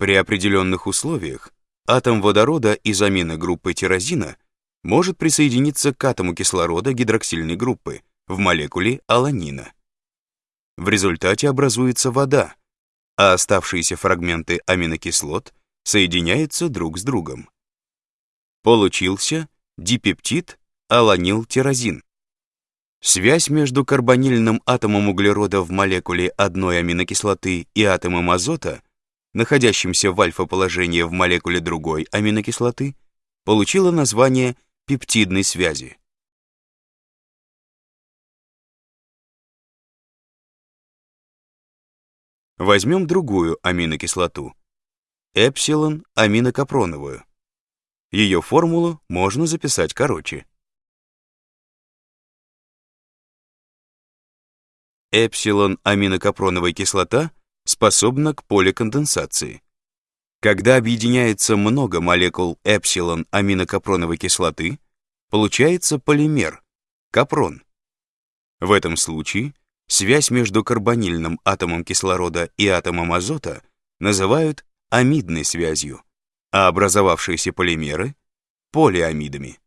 При определенных условиях атом водорода из аминогруппы тирозина может присоединиться к атому кислорода гидроксильной группы в молекуле аланина. В результате образуется вода, а оставшиеся фрагменты аминокислот соединяются друг с другом. Получился дипептид аланилтирозин. Связь между карбонильным атомом углерода в молекуле одной аминокислоты и атомом азота, находящимся в альфа-положении в молекуле другой аминокислоты, получила название пептидной связи. Возьмем другую аминокислоту, эпсилон-аминокапроновую. Ее формулу можно записать короче. Эпсилон-аминокапроновая кислота способна к поликонденсации. Когда объединяется много молекул эпсилон-аминокапроновой кислоты, получается полимер, капрон. В этом случае связь между карбонильным атомом кислорода и атомом азота называют амидной связью, а образовавшиеся полимеры — полиамидами.